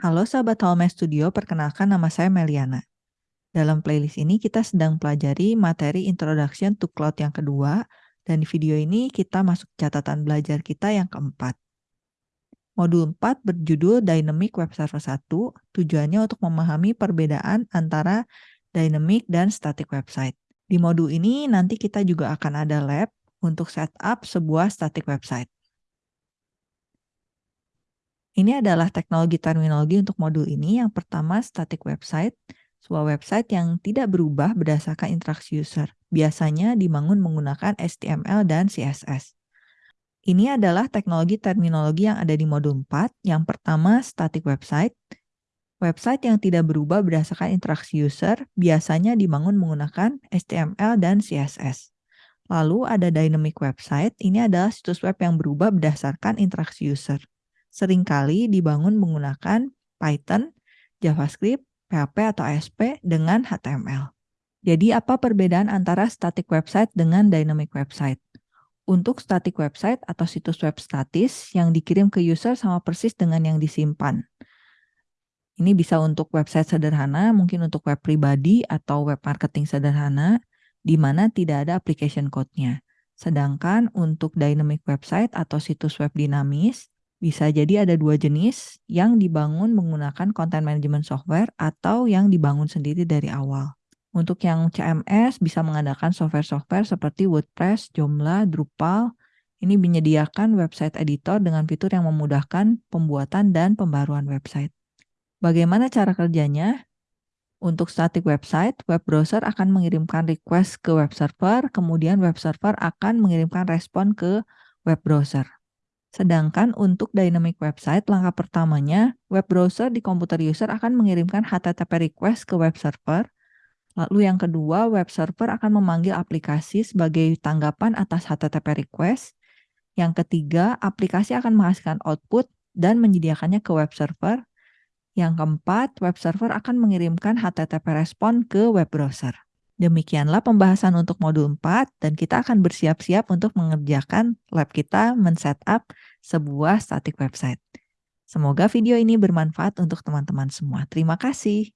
Halo sahabat Home Studio, perkenalkan nama saya Meliana. Dalam playlist ini kita sedang pelajari materi Introduction to Cloud yang kedua, dan di video ini kita masuk catatan belajar kita yang keempat. Modul 4 berjudul Dynamic Web Server 1, tujuannya untuk memahami perbedaan antara dynamic dan static website. Di modul ini nanti kita juga akan ada lab untuk setup sebuah static website. Ini adalah teknologi terminologi untuk modul ini. Yang pertama, static website. Sebuah website yang tidak berubah berdasarkan interaksi user. Biasanya dibangun menggunakan HTML dan CSS. Ini adalah teknologi terminologi yang ada di modul 4. Yang pertama, static website. Website yang tidak berubah berdasarkan interaksi user biasanya dibangun menggunakan HTML dan CSS. Lalu ada dynamic website, ini adalah situs web yang berubah berdasarkan interaksi user sering kali dibangun menggunakan Python, JavaScript, PHP atau ASP dengan HTML. Jadi apa perbedaan antara static website dengan dynamic website? Untuk static website atau situs web statis yang dikirim ke user sama persis dengan yang disimpan. Ini bisa untuk website sederhana, mungkin untuk web pribadi atau web marketing sederhana, di mana tidak ada application code-nya. Sedangkan untuk dynamic website atau situs web dinamis, bisa jadi ada dua jenis yang dibangun menggunakan content management software atau yang dibangun sendiri dari awal. Untuk yang CMS bisa mengandalkan software-software seperti WordPress, Joomla, Drupal. Ini menyediakan website editor dengan fitur yang memudahkan pembuatan dan pembaruan website. Bagaimana cara kerjanya? Untuk static website, web browser akan mengirimkan request ke web server, kemudian web server akan mengirimkan respon ke web browser. Sedangkan untuk dynamic website, langkah pertamanya, web browser di komputer user akan mengirimkan HTTP request ke web server. Lalu yang kedua, web server akan memanggil aplikasi sebagai tanggapan atas HTTP request. Yang ketiga, aplikasi akan menghasilkan output dan menyediakannya ke web server. Yang keempat, web server akan mengirimkan HTTP respon ke web browser. Demikianlah pembahasan untuk modul 4 dan kita akan bersiap-siap untuk mengerjakan lab kita men-setup sebuah static website. Semoga video ini bermanfaat untuk teman-teman semua. Terima kasih.